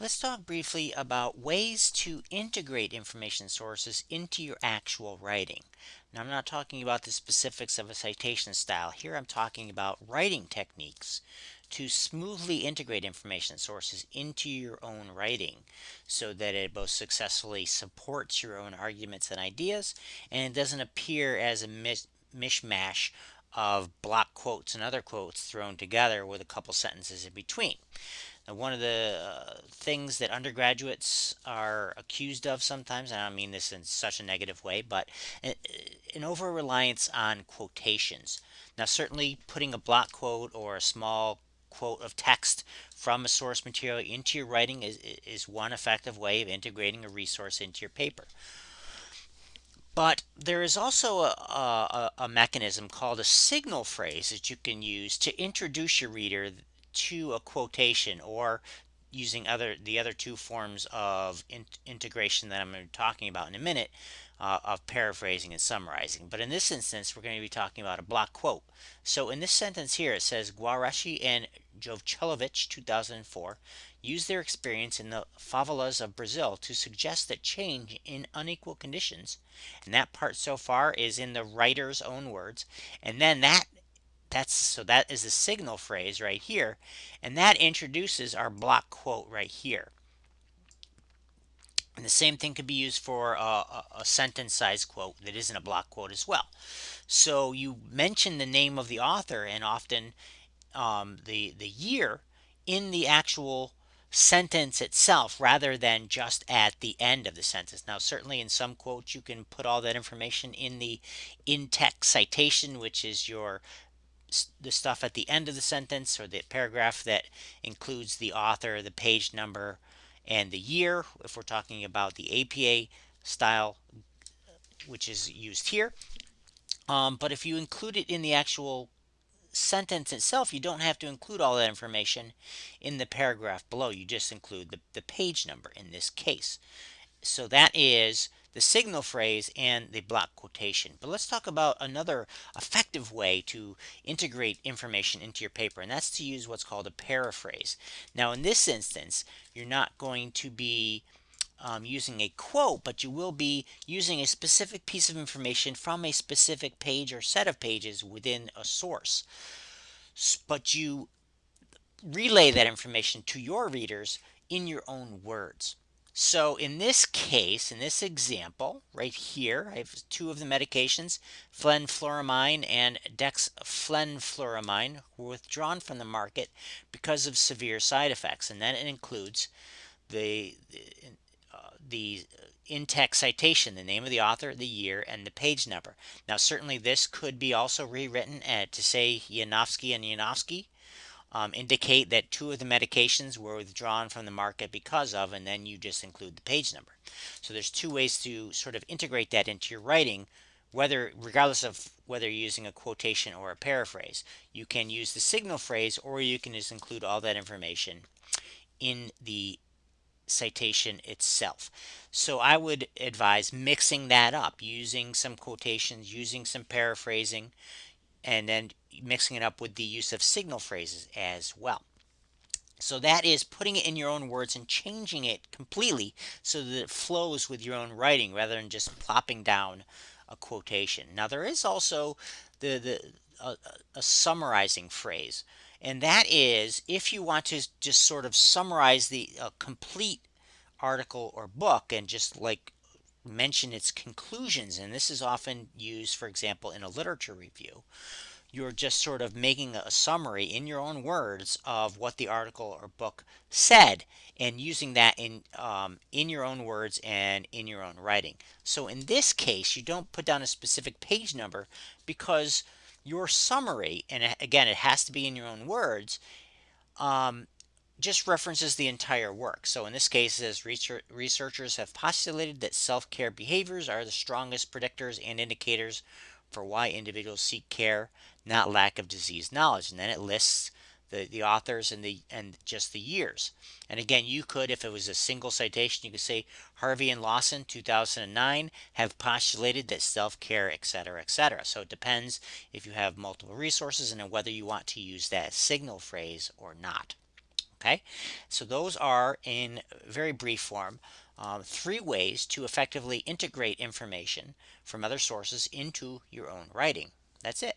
Let's talk briefly about ways to integrate information sources into your actual writing. Now, I'm not talking about the specifics of a citation style. Here I'm talking about writing techniques to smoothly integrate information sources into your own writing so that it both successfully supports your own arguments and ideas and it doesn't appear as a mishmash of block quotes and other quotes thrown together with a couple sentences in between. Now, one of the uh, things that undergraduates are accused of sometimes, and I don't mean this in such a negative way, but an over reliance on quotations. Now, certainly putting a block quote or a small quote of text from a source material into your writing is, is one effective way of integrating a resource into your paper. But there is also a, a, a, mechanism called a signal phrase that you can use to introduce your reader to a quotation or using other the other two forms of in integration that I'm talking about in a minute uh, of paraphrasing and summarizing. But in this instance, we're going to be talking about a block quote. So in this sentence here, it says Guareschi and Jovchelovitch, 2004, used their experience in the favelas of Brazil to suggest that change in unequal conditions, and that part so far is in the writer's own words, and then that that's so that is the signal phrase right here and that introduces our block quote right here and the same thing could be used for a, a, sentence size quote that isn't a block quote as well so you mention the name of the author and often um, the the year in the actual sentence itself rather than just at the end of the sentence. Now, certainly in some quotes, you can put all that information in the in-text citation, which is your the stuff at the end of the sentence or the paragraph that includes the author, the page number, and the year, if we're talking about the APA style, which is used here. Um, but if you include it in the actual sentence itself, you don't have to include all that information in the paragraph below. You just include the, the page number in this case. So that is the signal phrase and the block quotation. But let's talk about another effective way to integrate information into your paper, and that's to use what's called a paraphrase. Now, in this instance, you're not going to be um, using a quote, but you will be using a specific piece of information from a specific page or set of pages within a source. But you relay that information to your readers in your own words. So in this case, in this example, right here, I have two of the medications, fenfluramine and dexfenfluramine, were withdrawn from the market because of severe side effects. And then it includes the, uh, the in-text citation, the name of the author, the year, and the page number. Now, certainly this could be also rewritten uh, to say Yanovski and Yanovski, um, indicate that two of the medications were withdrawn from the market because of, and then you just include the page number. So there's two ways to sort of integrate that into your writing, whether regardless of whether you're using a quotation or a paraphrase. You can use the signal phrase or you can just include all that information in the citation itself. So I would advise mixing that up, using some quotations, using some paraphrasing, and then mixing it up with the use of signal phrases as well. So that is putting it in your own words and changing it completely so that it flows with your own writing rather than just plopping down a quotation. Now there is also the, the a, a summarizing phrase and that is if you want to just sort of summarize the complete article or book and just like mention its conclusions and this is often used for example in a literature review you're just sort of making a summary in your own words of what the article or book said and using that in um, in your own words and in your own writing so in this case you don't put down a specific page number because your summary and again it has to be in your own words um, just references the entire work. So in this case, as researchers have postulated that self-care behaviors are the strongest predictors and indicators for why individuals seek care, not lack of disease knowledge. And then it lists the, the authors and the and just the years. And again, you could, if it was a single citation, you could say Harvey and Lawson, 2009, have postulated that self-care, etc., etc. So it depends if you have multiple resources and whether you want to use that signal phrase or not. Okay, so those are in very brief form um, three ways to effectively integrate information from other sources into your own writing. That's it.